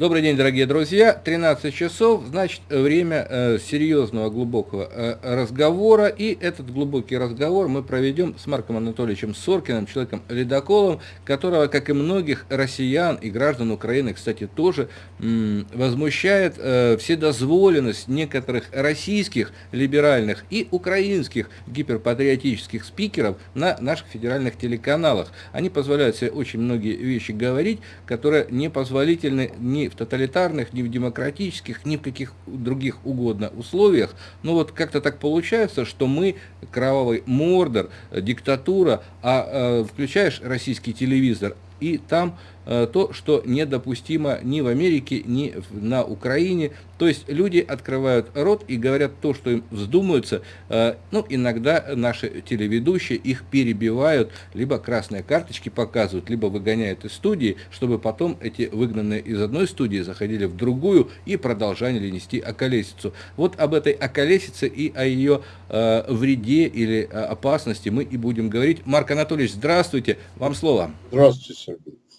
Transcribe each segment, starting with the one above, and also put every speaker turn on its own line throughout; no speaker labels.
Добрый день, дорогие друзья. 13 часов, значит, время э, серьезного, глубокого э, разговора. И этот глубокий разговор мы проведем с Марком Анатольевичем Соркиным, человеком-ледоколом, которого, как и многих россиян и граждан Украины, кстати, тоже м, возмущает э, вседозволенность некоторых российских либеральных и украинских гиперпатриотических спикеров на наших федеральных телеканалах. Они позволяют себе очень многие вещи говорить, которые непозволительны ни в тоталитарных, ни в демократических, ни в каких других угодно условиях. Но вот как-то так получается, что мы кровавый мордор, диктатура, а э, включаешь российский телевизор, и там Э, то, что недопустимо ни в Америке, ни на Украине. То есть люди открывают рот и говорят то, что им вздумаются. Э, ну, иногда наши телеведущие их перебивают, либо красные карточки показывают, либо выгоняют из студии, чтобы потом эти выгнанные из одной студии заходили в другую и продолжали нести околесицу. Вот об этой околесице и о ее э, вреде или опасности мы и будем говорить. Марк Анатольевич, здравствуйте, вам слово.
Здравствуйте, Сергей.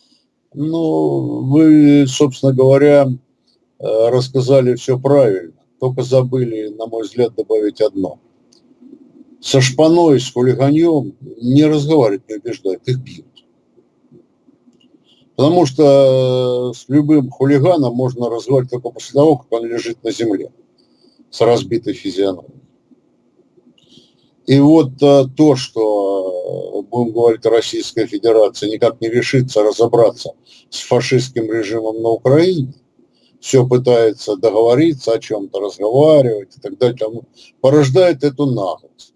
Ну, вы, собственно говоря, э, рассказали все правильно. Только забыли, на мой взгляд, добавить одно. Со шпаной, с хулиганьем не разговаривать, не убеждать, их бьют. Потому что с любым хулиганом можно разговаривать только после того, как он лежит на земле с разбитой физиономией. И вот э, то, что, э, будем говорить, Российская Федерация никак не решится разобраться с фашистским режимом на Украине, все пытается договориться о чем-то, разговаривать и так далее, порождает эту наглость.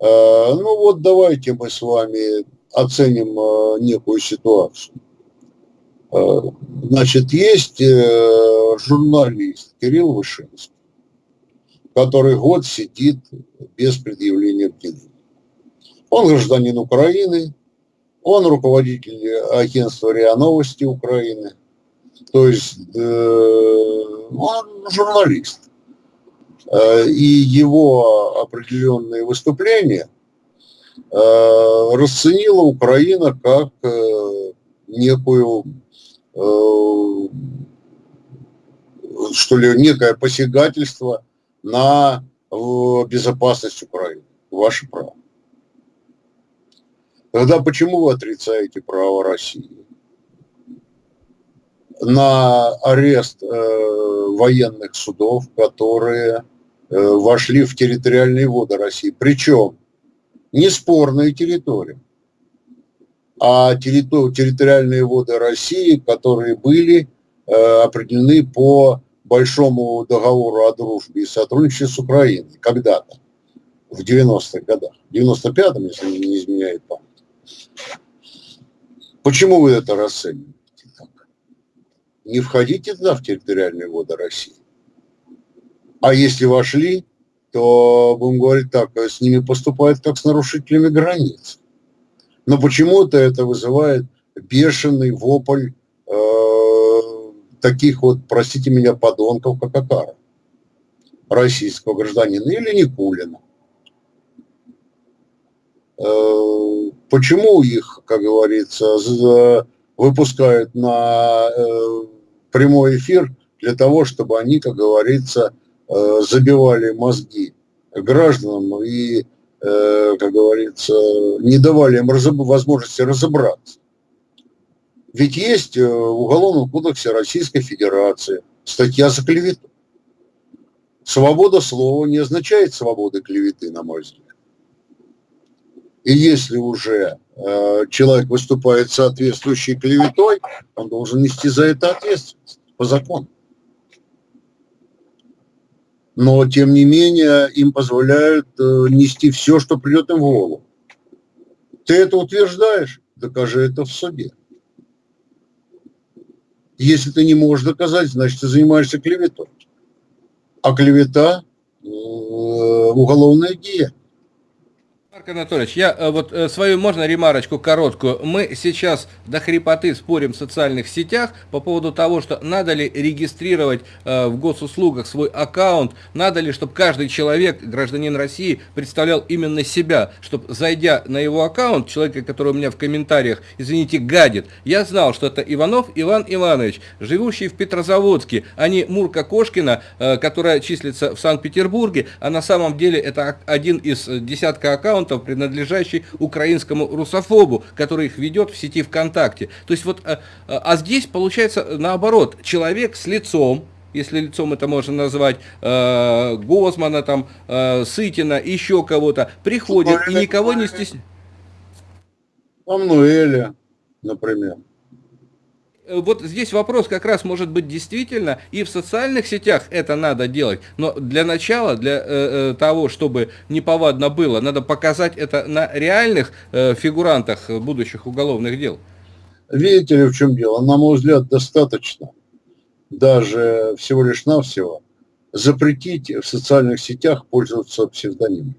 Э, ну вот давайте мы с вами оценим некую ситуацию. Значит, есть журналист Кирилл Вышинский, который год сидит без предъявления обвинений. Он гражданин Украины, он руководитель агентства РИА Новости Украины, то есть э, он журналист. Э, и его определенные выступления э, расценила Украина как э, некую что ли, некое посягательство на безопасность Украины. Ваше право. Тогда почему вы отрицаете право России на арест э, военных судов, которые э, вошли в территориальные воды России? Причем не спорные территории, а территориальные воды России, которые были э, определены по большому договору о дружбе и сотрудничестве с Украиной когда-то, в 90-х годах, в 95-м, если не изменяет память. Почему вы это расцениваете так? Не входите туда в территориальные воды России. А если вошли, то, будем говорить так, с ними поступают как с нарушителями границ. Но почему-то это вызывает бешеный вопль таких вот, простите меня, подонков, как Акара, российского гражданина, или Никулина. Э, почему их, как говорится, выпускают на э, прямой эфир для того, чтобы они, как говорится, э, забивали мозги гражданам и, как говорится, не давали им возможности разобраться. Ведь есть э, в Уголовном кодексе Российской Федерации статья за клевету. Свобода слова не означает свободы клеветы, на мой взгляд. И если уже э, человек выступает соответствующей клеветой, он должен нести за это ответственность по закону. Но, тем не менее, им позволяют э, нести все, что придет им в голову. Ты это утверждаешь? Докажи это в суде. Если ты не можешь доказать, значит, ты занимаешься клеветой. А клевета э, – уголовное деяние.
Марк Анатольевич, я э, вот э, свою, можно ремарочку короткую? Мы сейчас до хрипоты спорим в социальных сетях по поводу того, что надо ли регистрировать э, в госуслугах свой аккаунт, надо ли, чтобы каждый человек, гражданин России, представлял именно себя, чтобы, зайдя на его аккаунт, человека, который у меня в комментариях, извините, гадит, я знал, что это Иванов Иван Иванович, живущий в Петрозаводске, а не Мурка Кошкина, которая числится в Санкт-Петербурге, а на самом деле это один из десятка аккаунтов, принадлежащий украинскому русофобу, который их ведет в сети ВКонтакте. То есть вот, а, а здесь получается наоборот, человек с лицом, если лицом это можно назвать, э, Гозмана, там, э, Сытина, еще кого-то, приходит и никого не стесняет.
Амнуэля, например.
Э, вот здесь вопрос как раз может быть действительно, и в социальных сетях это надо делать, но для начала, для э, э того, чтобы неповадно было, надо показать это на реальных э, фигурантах будущих уголовных дел.
Видите ли, в чем дело? На мой взгляд, достаточно даже всего лишь навсего запретить в социальных сетях пользоваться псевдонимом.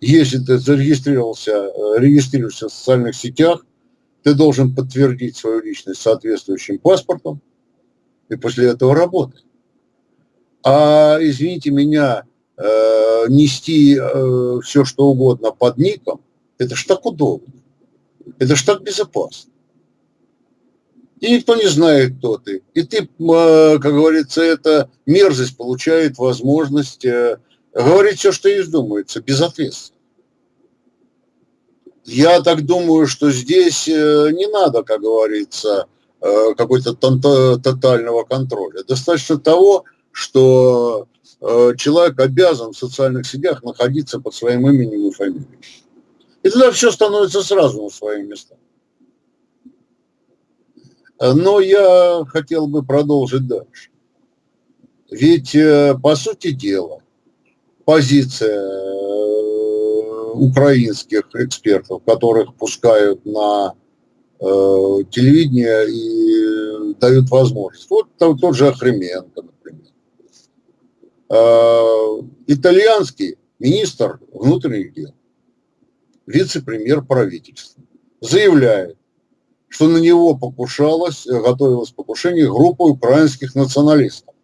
Если ты зарегистрировался, э, регистрируешься в социальных сетях, ты должен подтвердить свою личность соответствующим паспортом и после этого работать. А, извините меня, э, нести э, все, что угодно под ником, это ж так удобно. Это ж так безопасно. И никто не знает, кто ты. И ты, э, как говорится, эта мерзость получает возможность э, говорить все, что ей вздумается, безответственно. Я так думаю, что здесь э, не надо, как говорится, э, какой-то тотального контроля. Достаточно того, что э, человек обязан в социальных сетях находиться под своим именем и фамилией. И тогда все становится сразу на свои места. Но я хотел бы продолжить дальше. Ведь, по сути дела, позиция украинских экспертов, которых пускают на э, телевидение и дают возможность. Вот тот, тот же Охременко, например. Э, итальянский министр внутренних дел, вице-премьер правительства, заявляет, что на него покушалось, готовилось покушение группы украинских националистов.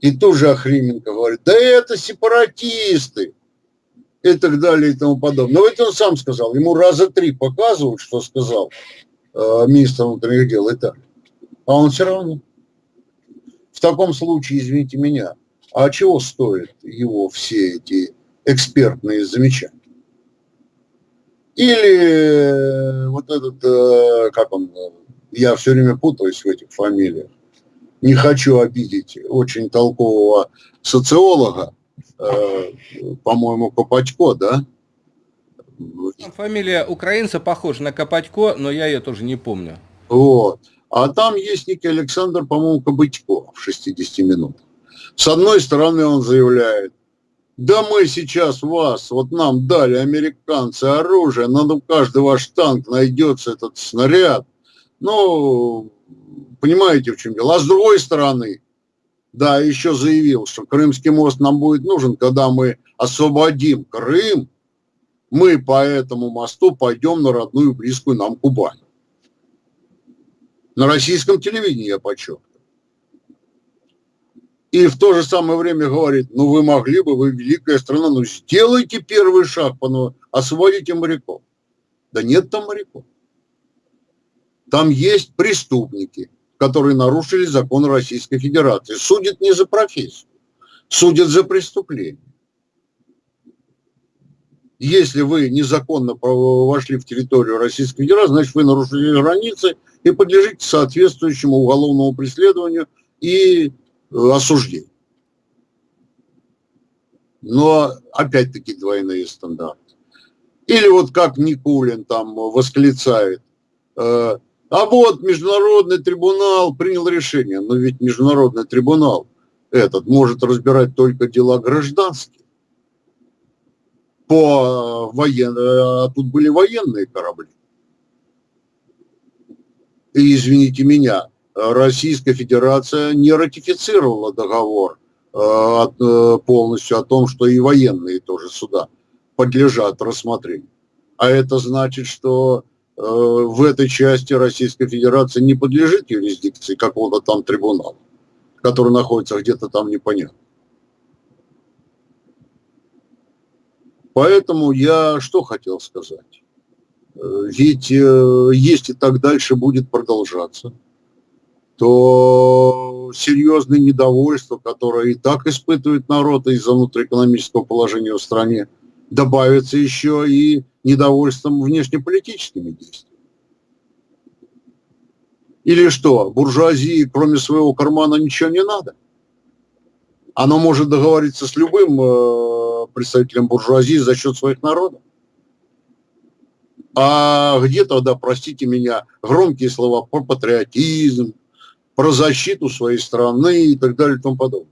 И тут же Охрименко говорит, да это сепаратисты, и так далее и тому подобное. Но ведь он сам сказал, ему раза три показывают, что сказал э, министр внутренних дел Италии. А он все равно. В таком случае, извините меня, а чего стоят его все эти экспертные замечания? Или э, вот этот, э, как он, я все время путаюсь в этих фамилиях, не хочу обидеть очень толкового социолога, Э, по-моему, Копачко, да?
Фамилия украинца похожа на Копатько, но я ее тоже не помню.
Вот. А там есть некий Александр, по-моему, Кобытько в 60 минутах. С одной стороны он заявляет, да мы сейчас вас, вот нам дали американцы оружие, надо у каждый ваш танк найдется этот снаряд. Ну, понимаете, в чем дело. А с другой стороны, да, еще заявил, что Крымский мост нам будет нужен, когда мы освободим Крым, мы по этому мосту пойдем на родную близкую нам Кубань. На российском телевидении я подчеркиваю. И в то же самое время говорит, ну вы могли бы, вы великая страна, ну сделайте первый шаг, освободите моряков. Да нет там моряков. Там есть преступники, которые нарушили закон Российской Федерации. Судят не за профессию, судят за преступление. Если вы незаконно вошли в территорию Российской Федерации, значит вы нарушили границы и подлежите соответствующему уголовному преследованию и э, осуждению. Но опять-таки двойные стандарты. Или вот как Никулин там восклицает, э, а вот международный трибунал принял решение. Но ведь международный трибунал этот может разбирать только дела гражданские. По военным, а тут были военные корабли. И, извините меня, Российская Федерация не ратифицировала договор полностью о том, что и военные тоже суда подлежат рассмотрению. А это значит, что в этой части Российской Федерации не подлежит юрисдикции какого-то там трибунала, который находится где-то там непонятно. Поэтому я что хотел сказать? Ведь э, если так дальше будет продолжаться, то серьезное недовольство, которое и так испытывает народ из-за внутриэкономического положения в стране, добавится еще и недовольством внешнеполитическими действиями. Или что, буржуазии, кроме своего кармана, ничего не надо? Оно может договориться с любым э, представителем буржуазии за счет своих народов. А где тогда, простите меня, громкие слова про патриотизм, про защиту своей страны и так далее и тому подобное?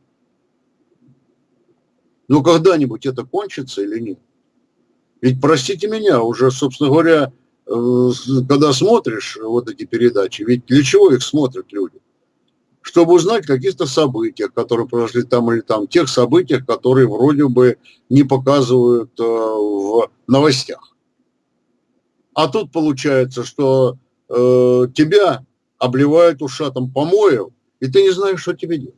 Но когда-нибудь это кончится или нет? Ведь, простите меня, уже, собственно говоря, э, когда смотришь вот эти передачи, ведь для чего их смотрят люди? Чтобы узнать о каких-то событиях, которые произошли там или там, тех событиях, которые вроде бы не показывают э, в новостях. А тут получается, что э, тебя обливают ушатом помоев, и ты не знаешь, что тебе делать.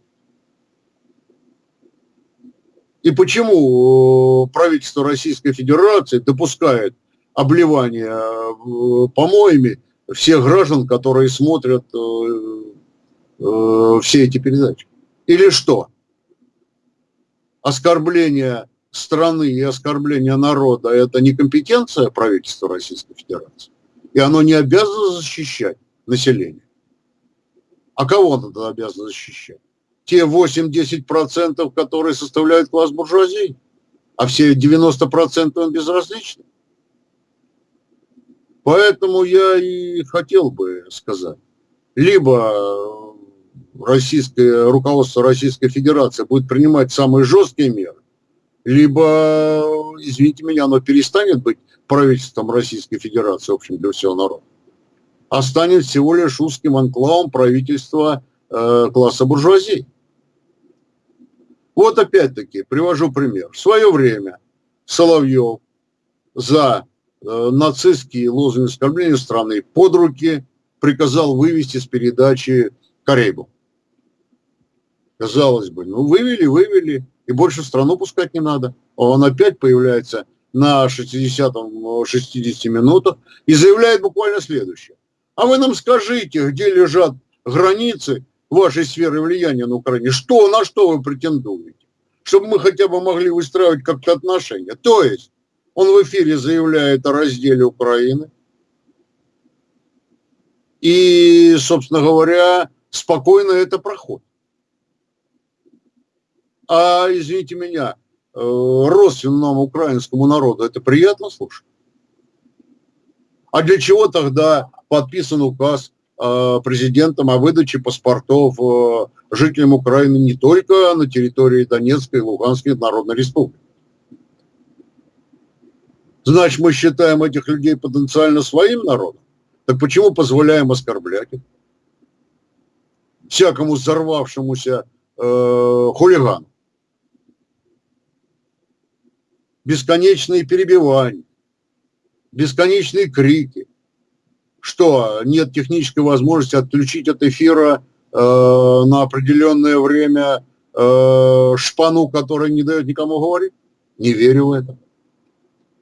И почему э, правительство Российской Федерации допускает обливание э, помоями всех граждан, которые смотрят э, все эти передачи? Или что? Оскорбление страны и оскорбление народа – это не компетенция правительства Российской Федерации. И оно не обязано защищать население. А кого он тогда обязан защищать? Те 8-10%, которые составляют класс буржуазии, а все 90% он безразличны. Поэтому я и хотел бы сказать, либо российское руководство Российской Федерации будет принимать самые жесткие меры, либо, извините меня, оно перестанет быть правительством Российской Федерации, в общем, для всего народа, а станет всего лишь узким анклавом правительства э, класса буржуазии. Вот опять-таки, привожу пример. В свое время Соловьев за э, нацистские лозунги оскорбления страны под руки приказал вывести с передачи Карейбу. Казалось бы, ну вывели, вывели и больше страну пускать не надо. Он опять появляется на 60-60 минутах и заявляет буквально следующее. А вы нам скажите, где лежат границы вашей сферы влияния на Украине? Что, на что вы претендуете? Чтобы мы хотя бы могли выстраивать как-то отношения. То есть он в эфире заявляет о разделе Украины. И, собственно говоря, спокойно это проходит а, извините меня, э, родственному украинскому народу это приятно слушать? А для чего тогда подписан указ президентом о выдаче паспортов э, жителям Украины не только на территории Донецкой и Луганской Народной Республики? Значит, мы считаем этих людей потенциально своим народом? Так почему позволяем оскорблять их? Всякому взорвавшемуся э, хулигану бесконечные перебивания, бесконечные крики. Что, нет технической возможности отключить от эфира э, на определенное время э, шпану, которая не дает никому говорить? Не верю в это.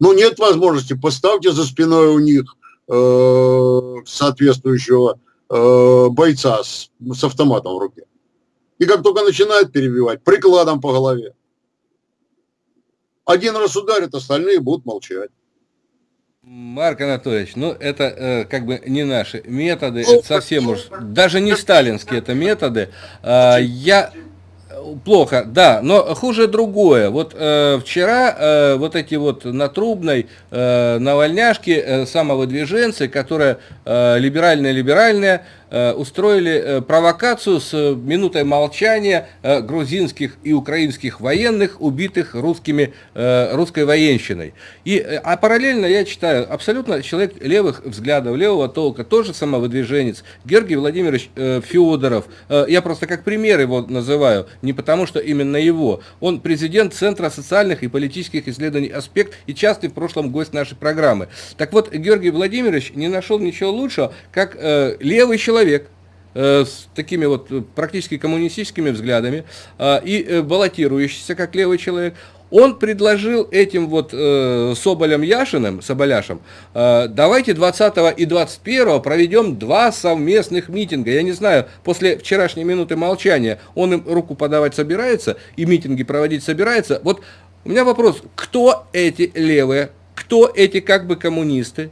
Ну, нет возможности, поставьте за спиной у них э, соответствующего э, бойца с, с автоматом в руке. И как только начинает перебивать, прикладом по голове. Один раз ударит, остальные будут молчать.
Марк Анатольевич, ну это э, как бы не наши методы, это совсем уж, даже не сталинские это методы. Э, я плохо, да, но хуже другое. Вот э, вчера э, вот эти вот на Трубной э, на Вольняшке э, самовыдвиженцы, которые э, либеральные-либеральные, устроили провокацию с минутой молчания грузинских и украинских военных, убитых русскими, русской военщиной. И, а параллельно я читаю, абсолютно человек левых взглядов, левого толка, тоже самовыдвиженец, Георгий Владимирович Федоров. Я просто как пример его называю, не потому что именно его. Он президент Центра социальных и политических исследований «Аспект» и частый в прошлом гость нашей программы. Так вот, Георгий Владимирович не нашел ничего лучшего, как э, левый человек, э, с такими вот практически коммунистическими взглядами э, и э, баллотирующийся как левый человек, он предложил этим вот э, Соболем Яшиным, Соболяшем, э, давайте 20 и 21 проведем два совместных митинга. Я не знаю, после вчерашней минуты молчания он им руку подавать собирается и митинги проводить собирается. Вот у меня вопрос, кто эти левые, кто эти как бы коммунисты,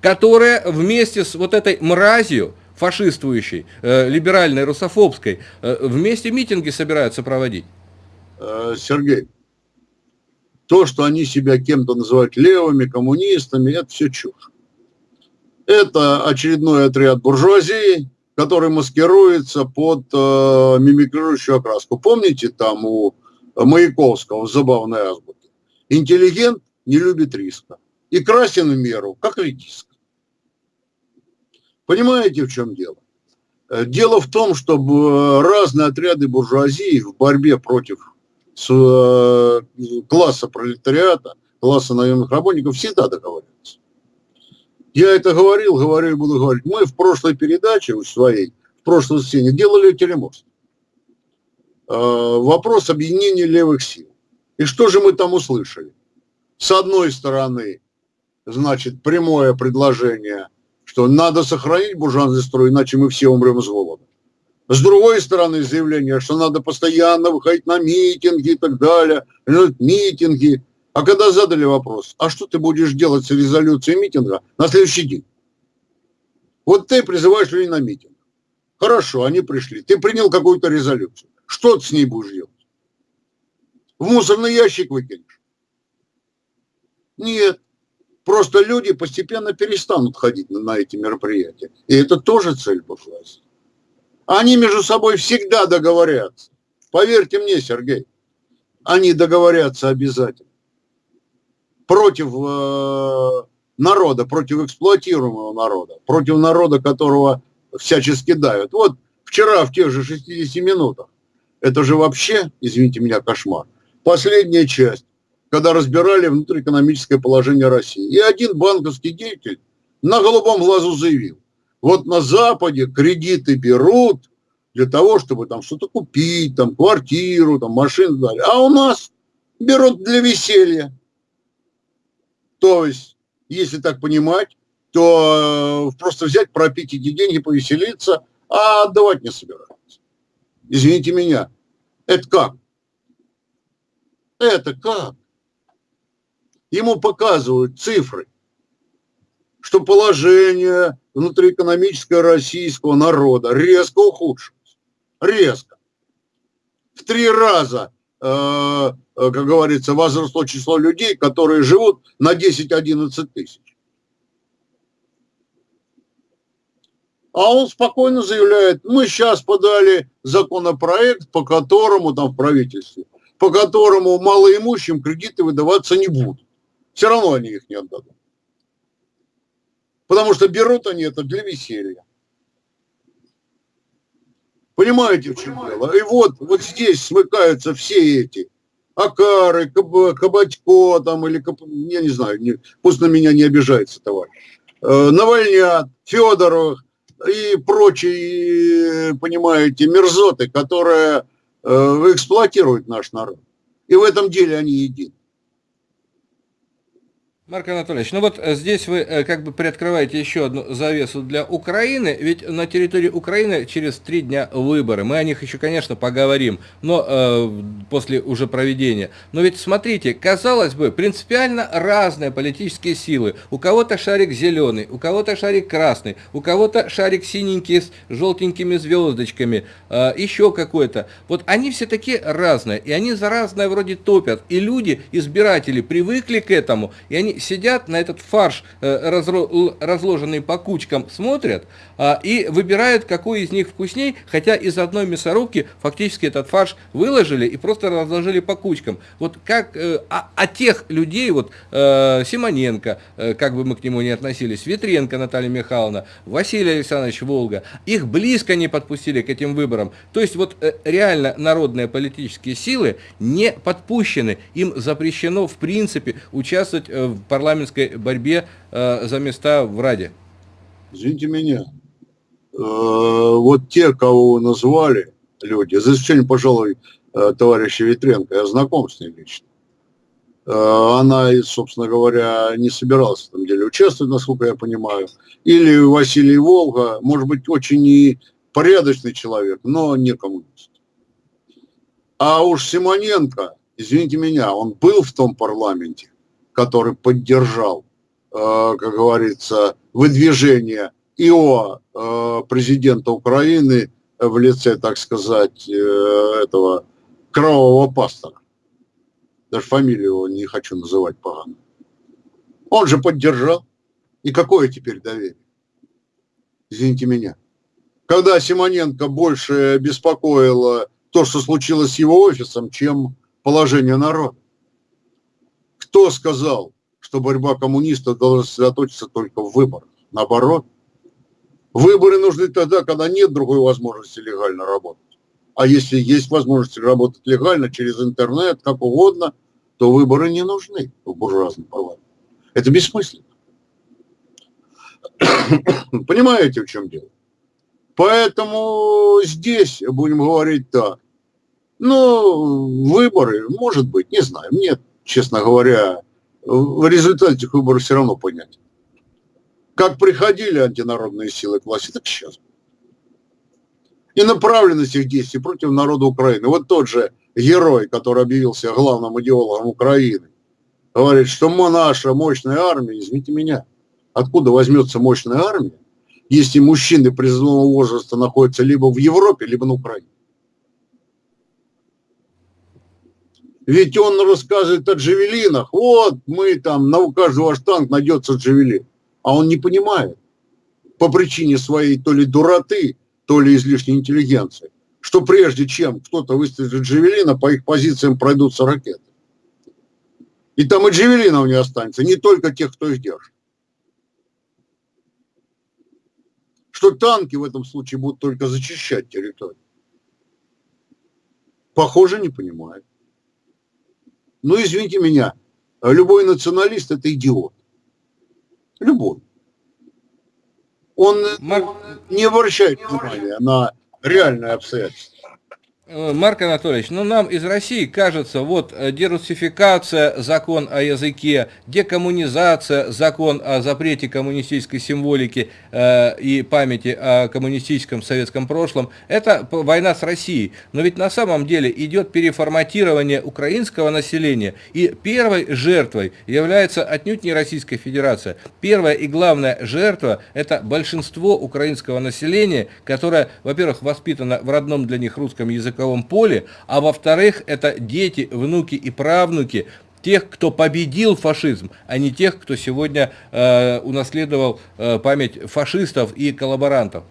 которые вместе с вот этой мразью, фашистующей, э, либеральной, русофобской, э, вместе митинги собираются проводить?
Э, Сергей, то, что они себя кем-то называют левыми, коммунистами, это все чушь. Это очередной отряд буржуазии, который маскируется под э, мимикрирующую окраску. Помните там у Маяковского забавной азбуке? Интеллигент не любит риска. И красен в меру, как редиск. Понимаете, в чем дело? Э, дело в том, что разные отряды буржуазии в борьбе против э, класса пролетариата, класса наемных работников всегда договариваются. Я это говорил, говорю и буду говорить. Мы в прошлой передаче у своей, в прошлой сцене делали телемост. Э, вопрос объединения левых сил. И что же мы там услышали? С одной стороны, значит, прямое предложение, что надо сохранить буржуазный строй, иначе мы все умрем с голода. С другой стороны, заявление, что надо постоянно выходить на митинги и так далее, митинги. А когда задали вопрос, а что ты будешь делать с резолюцией митинга на следующий день? Вот ты призываешь людей на митинг. Хорошо, они пришли. Ты принял какую-то резолюцию. Что ты с ней будешь делать? В мусорный ящик выкинешь? Нет. Просто люди постепенно перестанут ходить на, эти мероприятия. И это тоже цель буржуазии. Они между собой всегда договорятся. Поверьте мне, Сергей, они договорятся обязательно. Против э, народа, против эксплуатируемого народа, против народа, которого всячески давят. Вот вчера в тех же 60 минутах, это же вообще, извините меня, кошмар. Последняя часть, когда разбирали внутриэкономическое положение России. И один банковский деятель на голубом глазу заявил, вот на Западе кредиты берут для того, чтобы там что-то купить, там квартиру, там машину, далее. а у нас берут для веселья. То есть, если так понимать, то э, просто взять, пропить эти деньги, повеселиться, а отдавать не собираются. Извините меня, это как? Это как? Ему показывают цифры, что положение внутриэкономического российского народа резко ухудшилось. Резко. В три раза, э, э, как говорится, возросло число людей, которые живут на 10-11 тысяч. А он спокойно заявляет, мы сейчас подали законопроект, по которому там в правительстве, по которому малоимущим кредиты выдаваться не будут. Все равно они их не отдадут. Потому что берут они это для веселья. Понимаете, в чем дело? И вот, вот здесь смыкаются все эти Акары, Каб, Кабатько, там, или, я не знаю, не, пусть на меня не обижается товарищ, э, Навальнят, Федоров и прочие, понимаете, мерзоты, которые э, эксплуатируют наш народ. И в этом деле они едины.
Марк Анатольевич, ну вот э, здесь вы э, как бы приоткрываете еще одну завесу для Украины, ведь на территории Украины через три дня выборы. Мы о них еще, конечно, поговорим, но э, после уже проведения. Но ведь смотрите, казалось бы, принципиально разные политические силы. У кого-то шарик зеленый, у кого-то шарик красный, у кого-то шарик синенький с желтенькими звездочками, э, еще какой-то. Вот они все такие разные, и они за разное вроде топят. И люди, избиратели, привыкли к этому, и они сидят на этот фарш, э, разложенный по кучкам, смотрят а, и выбирают, какой из них вкусней, хотя из одной мясорубки фактически этот фарш выложили и просто разложили по кучкам. Вот как э, а, а тех людей, вот э, Симоненко, как бы мы к нему не относились, Ветренко Наталья Михайловна, Василий Александрович Волга, их близко не подпустили к этим выборам. То есть вот реально народные политические силы не подпущены, им запрещено в принципе участвовать в парламентской борьбе за места в Раде.
Извините меня, Э, вот те, кого вы назвали, люди, за исключением, пожалуй, э, товарища Ветренко, я знаком с ней лично, э, она, собственно говоря, не собиралась в этом деле участвовать, насколько я понимаю. Или Василий Волга, может быть, очень и порядочный человек, но не коммунист. А уж Симоненко, извините меня, он был в том парламенте, который поддержал, как говорится, выдвижение ИО э, президента Украины в лице, так сказать, э, этого кровавого пастора. Даже фамилию его не хочу называть погано. Он же поддержал. И какое теперь доверие? Извините меня. Когда Симоненко больше беспокоило то, что случилось с его офисом, чем положение народа. Кто сказал, что борьба коммунистов должна сосредоточиться только в выборах? Наоборот, Выборы нужны тогда, когда нет другой возможности легально работать. А если есть возможность работать легально через интернет, как угодно, то выборы не нужны в буржуазном парламенте. Это бессмысленно. Понимаете, в чем дело? Поэтому здесь будем говорить так. Ну, выборы, может быть, не знаю. Мне, честно говоря, в результате этих выборов все равно понятен. Как приходили антинародные силы к власти, так сейчас. И направленность их действий против народа Украины. Вот тот же герой, который объявился главным идеологом Украины, говорит, что мы наша мощная армия, извините меня, откуда возьмется мощная армия, если мужчины призывного возраста находятся либо в Европе, либо на Украине. Ведь он рассказывает о джавелинах. Вот мы там, на у каждого танк найдется джавелин а он не понимает по причине своей то ли дуроты, то ли излишней интеллигенции, что прежде чем кто-то выстрелит Джавелина, по их позициям пройдутся ракеты. И там и Джавелинов не останется, не только тех, кто их держит. Что танки в этом случае будут только зачищать территорию. Похоже, не понимает. Ну, извините меня, любой националист – это идиот любой, он Марк... не обращает внимания на реальные обстоятельства.
Э, Марк Анатольевич, ну нам из России кажется, вот э, дерусификация, закон о языке, декоммунизация, закон о запрете коммунистической символики э, и памяти о коммунистическом советском прошлом, это война с Россией. Но ведь на самом деле идет переформатирование украинского населения, и первой жертвой является отнюдь не Российская Федерация. Первая и главная жертва – это большинство украинского населения, которое, во-первых, воспитано в родном для них русском языке, языковом поле, а во-вторых, это дети, внуки и правнуки тех, кто победил фашизм, а не тех, кто сегодня э, унаследовал э, память фашистов и коллаборантов.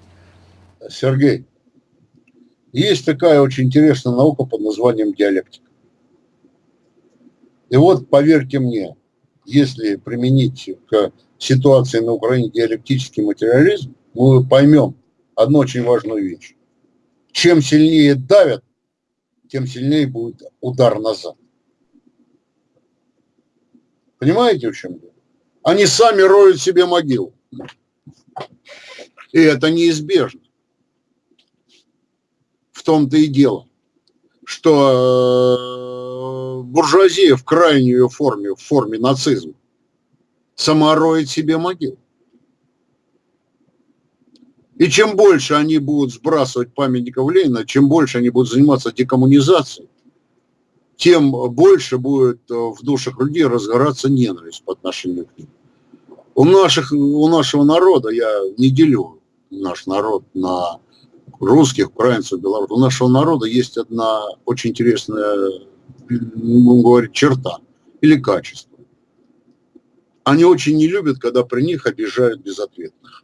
Сергей, есть такая очень интересная наука под названием диалектика. И вот, поверьте мне, если применить к ситуации на Украине диалектический материализм, мы поймем одну очень важную вещь чем сильнее давят, тем сильнее будет удар назад. Понимаете, в чем дело? Они сами роют себе могилу. И это неизбежно. В том-то и дело, что э, буржуазия в крайней ее форме, в форме нацизма, сама роет себе могилу. И чем больше они будут сбрасывать памятников Ленина, чем больше они будут заниматься декоммунизацией, тем больше будет э, в душах людей разгораться ненависть по отношению к ним. У, наших, у нашего народа, я не делю наш народ на русских, украинцев, белорусов, у нашего народа есть одна очень интересная, будем говорить, черта или качество. они очень не любят, когда при них обижают безответных.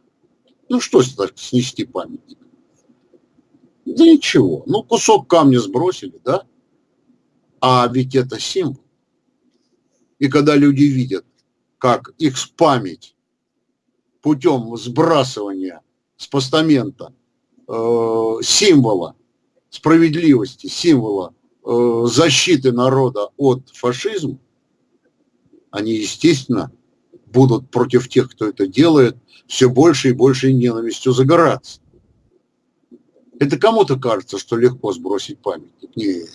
Ну что снести памятник? Да ничего. Ну кусок камня сбросили, да? А ведь это символ. И когда люди видят, как их память путем сбрасывания с постамента э, символа справедливости, символа э, защиты народа от фашизма, они, естественно, будут против тех, кто это делает, все больше и больше ненавистью загораться. Это кому-то кажется, что легко сбросить памятник. Нет.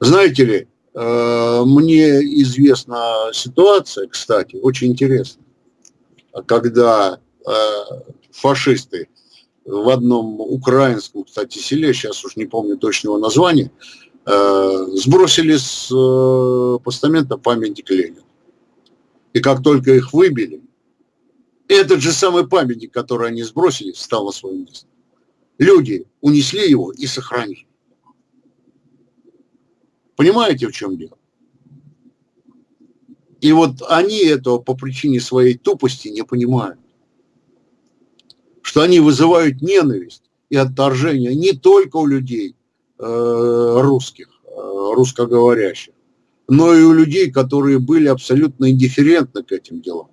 Знаете ли, э, мне известна ситуация, кстати, очень интересная, когда э, фашисты в одном украинском, кстати, селе, сейчас уж не помню точного названия, сбросили с постамента памятник Ленина. И как только их выбили, этот же самый памятник, который они сбросили, стал на свое место. Люди унесли его и сохранили. Понимаете, в чем дело? И вот они этого по причине своей тупости не понимают. Что они вызывают ненависть и отторжение не только у людей э, русских, э, русскоговорящих, но и у людей, которые были абсолютно индифферентны к этим делам.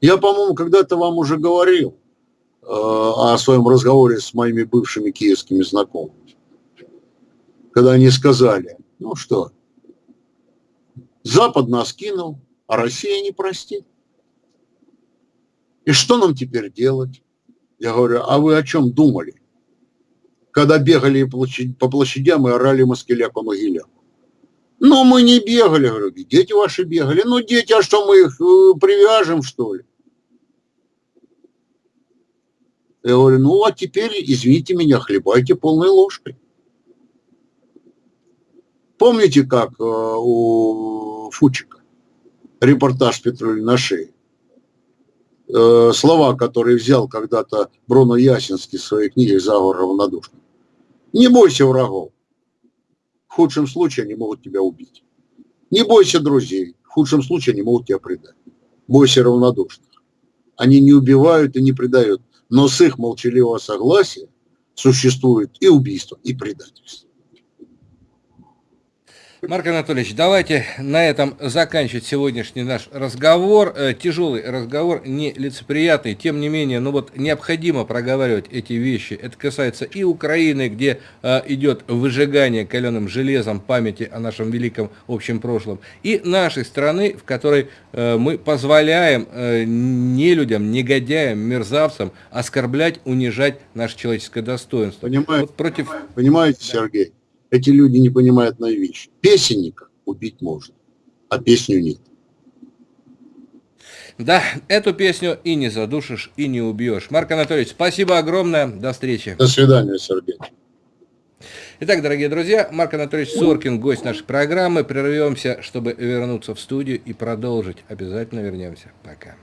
Я, по-моему, когда-то вам уже говорил э, о своем разговоре с моими бывшими киевскими знакомыми когда они сказали, ну что, Запад нас кинул, а Россия не простит. И что нам теперь делать? Я говорю, а вы о чем думали? Когда бегали по площадям и орали москаляку могиляку. Ну, мы не бегали, говорю, дети ваши бегали. Ну, дети, а что, мы их э, привяжем, что ли? Я говорю, ну, а теперь, извините меня, хлебайте полной ложкой. Помните, как э, у Фучика репортаж Петруль на шее? Э, слова, которые взял когда-то Бруно Ясинский в своей книге «Заговор равнодушный». Не бойся врагов. В худшем случае они могут тебя убить. Не бойся друзей. В худшем случае они могут тебя предать. Бойся равнодушных. Они не убивают и не предают. Но с их молчаливого согласия существует и убийство, и предательство.
Марк Анатольевич, давайте на этом заканчивать сегодняшний наш разговор. Э, тяжелый разговор, не лицеприятный, тем не менее, ну вот необходимо проговаривать эти вещи. Это касается и Украины, где э, идет выжигание каленым железом памяти о нашем великом общем прошлом, и нашей страны, в которой э, мы позволяем э, не людям, негодяям, мерзавцам оскорблять, унижать наше человеческое достоинство.
Понимаете, вот против... Понимаете, Сергей? Эти люди не понимают одной вещи. Песенника убить можно, а песню нет.
Да, эту песню и не задушишь, и не убьешь. Марк Анатольевич, спасибо огромное. До встречи.
До свидания, Сергей.
Итак, дорогие друзья, Марк Анатольевич Соркин, гость нашей программы. Прервемся, чтобы вернуться в студию и продолжить. Обязательно вернемся. Пока.